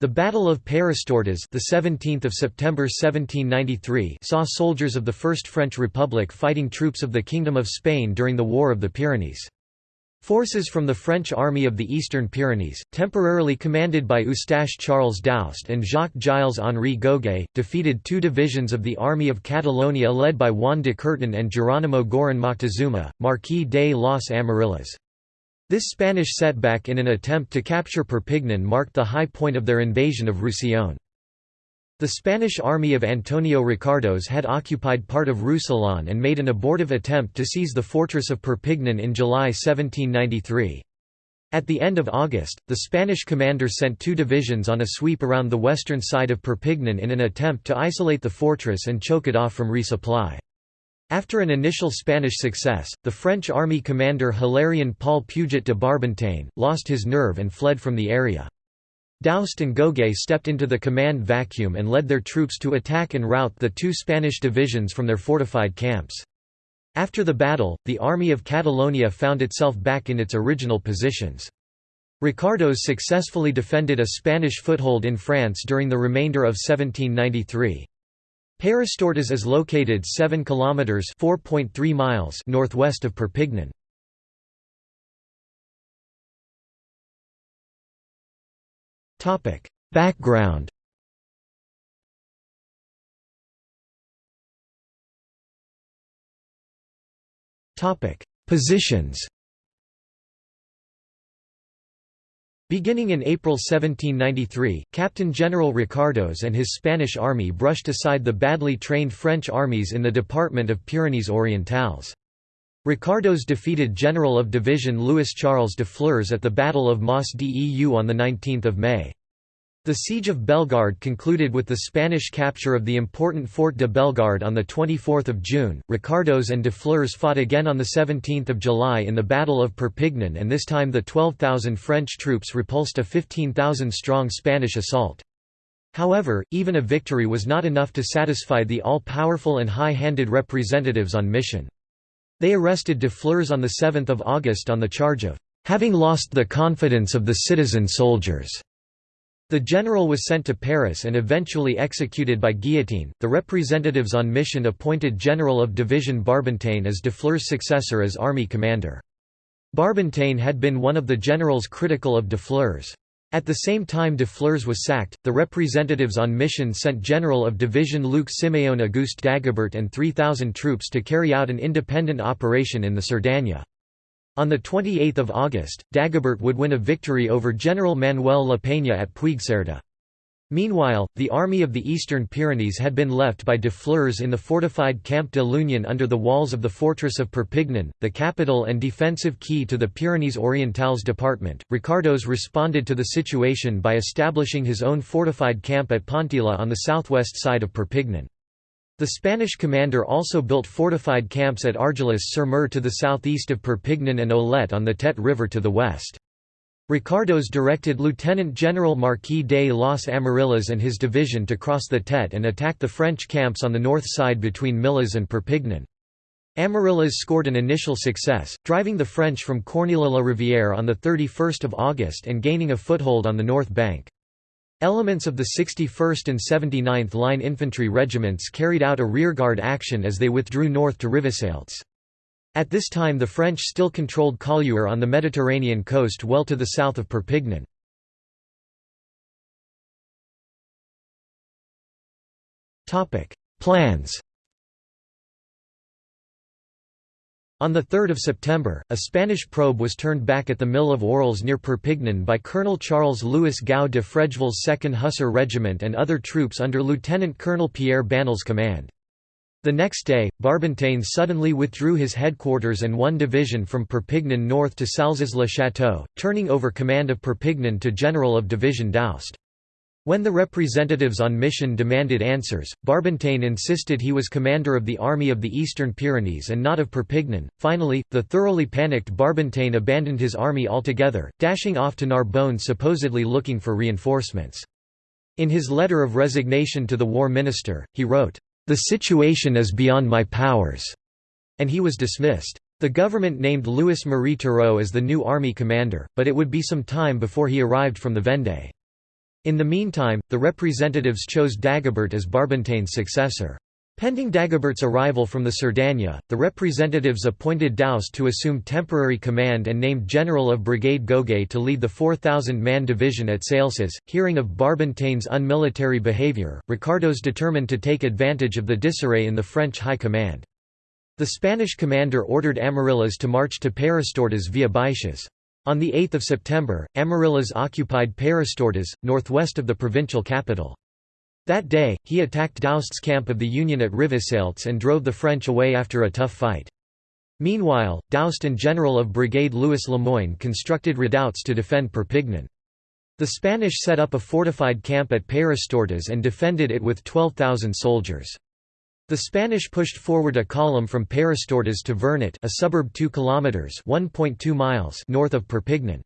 The Battle of Peyrestortes, the 17th of September 1793, saw soldiers of the First French Republic fighting troops of the Kingdom of Spain during the War of the Pyrenees. Forces from the French Army of the Eastern Pyrenees, temporarily commanded by Eustache Charles Daoust and Jacques Gilles Henri Goguet, defeated two divisions of the Army of Catalonia led by Juan de Courten and Geronimo Girón Moctezuma, Marquis de los Amarillas. This Spanish setback in an attempt to capture Perpignan marked the high point of their invasion of Roussillon. The Spanish army of Antonio Ricardos had occupied part of Roussillon and made an abortive attempt to seize the fortress of Perpignan in July 1793. At the end of August, the Spanish commander sent two divisions on a sweep around the western side of Perpignan in an attempt to isolate the fortress and choke it off from resupply. After an initial Spanish success, the French army commander Hilarion Paul Puget de Barbentane, lost his nerve and fled from the area. Daoust and Goguet stepped into the command vacuum and led their troops to attack and rout the two Spanish divisions from their fortified camps. After the battle, the Army of Catalonia found itself back in its original positions. Ricardos successfully defended a Spanish foothold in France during the remainder of 1793. Peyrestortes is located 7 kilometers (4.3 miles) northwest of Perpignan. Topic: Background. Topic: Positions. Beginning in April 1793, Captain General Ricardos and his Spanish army brushed aside the badly trained French armies in the department of Pyrenees Orientales. Ricardos defeated General of Division Louis Charles de Flers at the Battle of Mas Deu on 19 May. The Siege of Bellegarde concluded with the Spanish capture of the important Fort de Bellegarde on 24 June. Ricardos and de Flers fought again on 17 July in the Battle of Perpignan and this time the 12,000 French troops repulsed a 15,000-strong Spanish assault. However, even a victory was not enough to satisfy the all-powerful and high-handed representatives on mission. They arrested de Flers on 7 August on the charge of having lost the confidence of the citizen soldiers. The general was sent to Paris and eventually executed by guillotine. The representatives on mission appointed General of Division Barbentane as de Flers' successor as army commander. Barbentane had been one of the generals critical of de Flers. At the same time de Flers was sacked, the representatives on mission sent General of Division Luc Simeon Auguste Dagobert and 3,000 troops to carry out an independent operation in the Cerdanya. On 28 August, Dagobert would win a victory over General Manuel La Peña at Puigcerda. Meanwhile, the army of the Eastern Pyrenees had been left by de Flers in the fortified Camp de l'Union under the walls of the fortress of Perpignan, the capital and defensive key to the Pyrenees Orientales department. Ricardos responded to the situation by establishing his own fortified camp at Ponteilla on the southwest side of Perpignan. The Spanish commander also built fortified camps at Argelès-sur-Mer to the southeast of Perpignan and Olette on the Tet River to the west. Ricardos directed Lieutenant General Marquis de los Amarillas and his division to cross the Tet and attack the French camps on the north side between Millas and Perpignan. Amarillas scored an initial success, driving the French from Corneilla-la-Rivière on 31 August and gaining a foothold on the north bank. Elements of the 61st and 79th Line Infantry regiments carried out a rearguard action as they withdrew north to Rivesaltes. At this time the French still controlled Collioure on the Mediterranean coast well to the south of Perpignan. Plans On 3 September, a Spanish probe was turned back at the Mill of Orles near Perpignan by Colonel Charles Louis Gau de Frejeville's 2nd Hussar Regiment and other troops under Lieutenant Colonel Pierre Banel's command. The next day, Barbentane suddenly withdrew his headquarters and one division from Perpignan north to Salses-le-Château, turning over command of Perpignan to General of Division Doust. When the representatives on mission demanded answers, Barbentane insisted he was commander of the Army of the Eastern Pyrenees and not of Perpignan. Finally, the thoroughly panicked Barbentane abandoned his army altogether, dashing off to Narbonne supposedly looking for reinforcements. In his letter of resignation to the war minister, he wrote, "The situation is beyond my powers," and he was dismissed. The government named Louis Marie Turreau as the new army commander, but it would be some time before he arrived from the Vendée. In the meantime, the representatives chose Dagobert as Barbentane's successor. Pending Dagobert's arrival from the Cerdanya, the representatives appointed Daoust to assume temporary command and named General of Brigade Goguet to lead the 4,000-man division at Salses. Hearing of Barbentane's unmilitary behavior, Ricardos determined to take advantage of the disarray in the French high command. The Spanish commander ordered Amarillas to march to Peyrestortes via Baixas. On 8 September, Amarillas occupied Peyrestortes, northwest of the provincial capital. That day, he attacked Daoust's camp of the Union at Rivesaltes and drove the French away after a tough fight. Meanwhile, Daoust and General of Brigade Louis Lemoyne constructed redoubts to defend Perpignan. The Spanish set up a fortified camp at Peyrestortes and defended it with 12,000 soldiers. The Spanish pushed forward a column from Peyrestortes to Vernet a suburb 2 kilometers 1.2 miles north of Perpignan.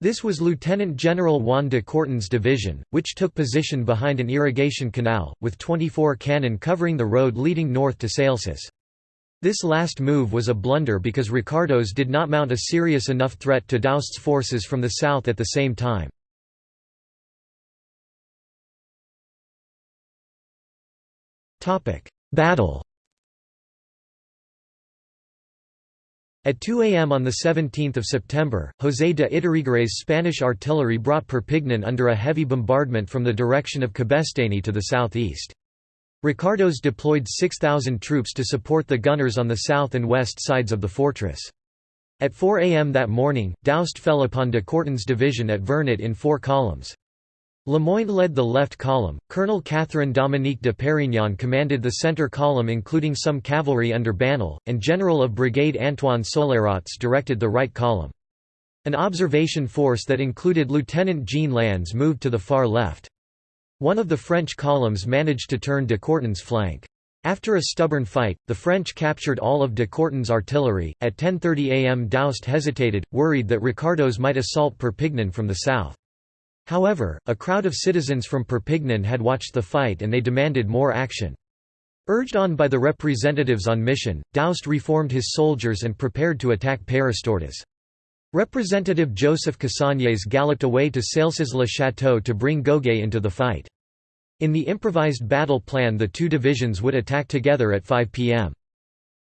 This was Lieutenant General Juan de Courtens' division, which took position behind an irrigation canal, with 24 cannon covering the road leading north to Salses. This last move was a blunder because Ricardos did not mount a serious enough threat to Daoust's forces from the south at the same time. Battle At 2 a.m. on 17 September, José de Iturrigaray Spanish artillery brought Perpignan under a heavy bombardment from the direction of Cabestany to the southeast. Ricardos deployed 6,000 troops to support the gunners on the south and west sides of the fortress. At 4 a.m. that morning, Daoust fell upon de Courtens' division at Vernet in four columns. Lemoyne led the left column, Colonel Catherine Dominique de Perignon commanded the centre column including some cavalry under Banel, and General of Brigade Antoine Solerots directed the right column. An observation force that included Lieutenant Jean Lannes moved to the far left. One of the French columns managed to turn de Courtens' flank. After a stubborn fight, the French captured all of de Courtens' artillery. At 10:30 a.m., Daoust hesitated, worried that Ricardos might assault Perpignan from the south. However, a crowd of citizens from Perpignan had watched the fight and they demanded more action. Urged on by the representatives on mission, Daoust reformed his soldiers and prepared to attack Peyrestortes. Representative Joseph Cassagnes galloped away to Salses-le-Château to bring Goguet into the fight. In the improvised battle plan the two divisions would attack together at 5 p.m.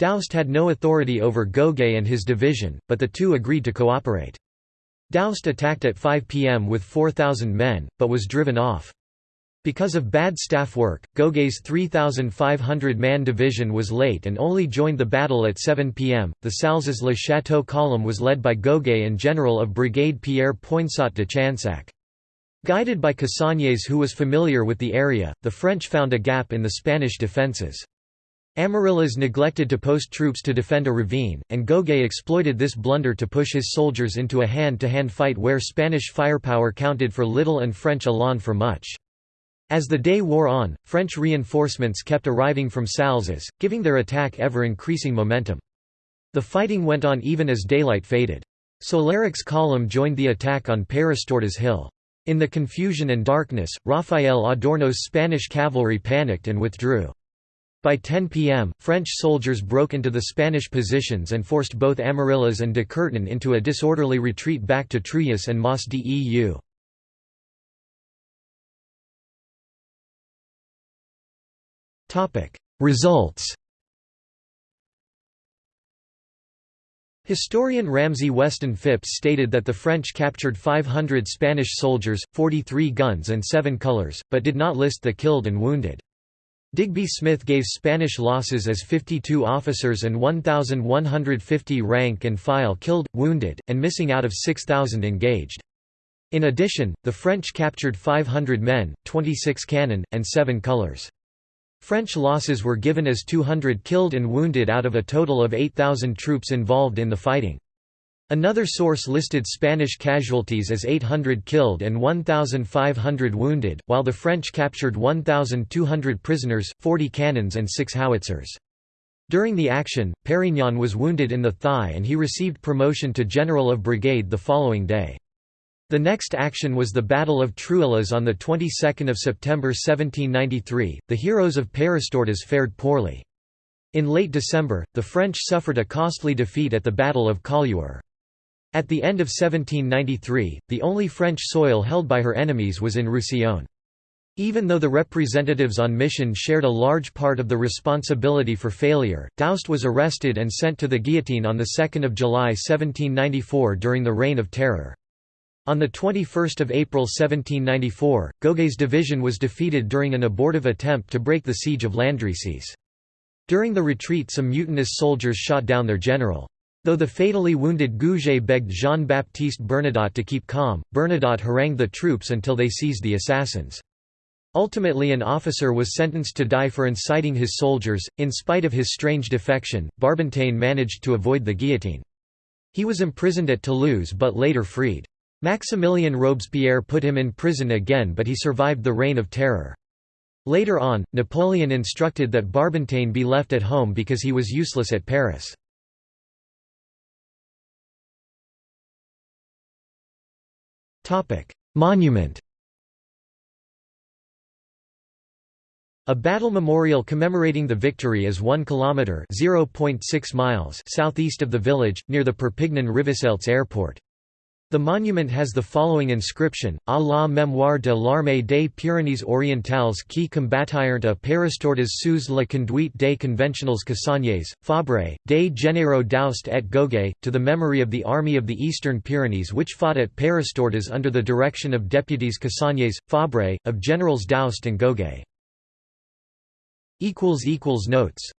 Daoust had no authority over Goguet and his division, but the two agreed to cooperate. Daoust attacked at 5 p.m. with 4,000 men, but was driven off. Because of bad staff work, Goguet's 3,500-man division was late and only joined the battle at 7 p.m. The Salses-le Château column was led by Gogay and General of Brigade Pierre Poinsot de Chansac. Guided by Cassagnes who was familiar with the area, the French found a gap in the Spanish defences. Amarillas neglected to post troops to defend a ravine, and Goguet exploited this blunder to push his soldiers into a hand-to-hand -hand fight where Spanish firepower counted for little and French elan for much. As the day wore on, French reinforcements kept arriving from Salses, giving their attack ever-increasing momentum. The fighting went on even as daylight faded. Soleric's column joined the attack on Peyrestortes Hill. In the confusion and darkness, Rafael Adorno's Spanish cavalry panicked and withdrew. By 10 p.m., French soldiers broke into the Spanish positions and forced both Amarillas and de Courten into a disorderly retreat back to Trullas and Mas Deu. Results Historian Ramsay Weston Phipps stated that the French captured 500 Spanish soldiers, 43 guns and 7 colors, but did not list the killed and wounded. Digby Smith gave Spanish losses as 52 officers and 1,150 rank and file killed, wounded, and missing out of 6,000 engaged. In addition, the French captured 500 men, 26 cannon, and 7 colors. French losses were given as 200 killed and wounded out of a total of 8,000 troops involved in the fighting. Another source listed Spanish casualties as 800 killed and 1,500 wounded, while the French captured 1,200 prisoners, 40 cannons and 6 howitzers. During the action, Perignon was wounded in the thigh and he received promotion to General of Brigade the following day. The next action was the Battle of Trullas on the 22nd of September 1793. The heroes of Peyrestortes fared poorly. In late December, the French suffered a costly defeat at the Battle of Collioure. At the end of 1793, the only French soil held by her enemies was in Roussillon. Even though the representatives on mission shared a large part of the responsibility for failure, Daoust was arrested and sent to the guillotine on 2 July 1794 during the Reign of Terror. On 21 April 1794, Goguet's division was defeated during an abortive attempt to break the siege of Landrecies. During the retreat some mutinous soldiers shot down their general. Though the fatally wounded Goguet begged Jean-Baptiste Bernadotte to keep calm, Bernadotte harangued the troops until they seized the assassins. Ultimately an officer was sentenced to die for inciting his soldiers. In spite of his strange defection, Barbentane managed to avoid the guillotine. He was imprisoned at Toulouse but later freed. Maximilien Robespierre put him in prison again but he survived the Reign of Terror. Later on, Napoleon instructed that Barbentane be left at home because he was useless at Paris. Monument A battle memorial commemorating the victory is 1 kilometer (0.6 miles) southeast of the village near the Perpignan Rivesaltes airport. The monument has the following inscription, à la mémoire de l'armée des Pyrénées orientales qui combattirent à Peyrestortes sous la conduite des conventionals Cassagnes, Fabre, des généraux Daoust et Goguet, to the memory of the army of the Eastern Pyrenees which fought at Peyrestortes under the direction of deputies Cassagnes, Fabre, of generals Daoust and Goguet. Notes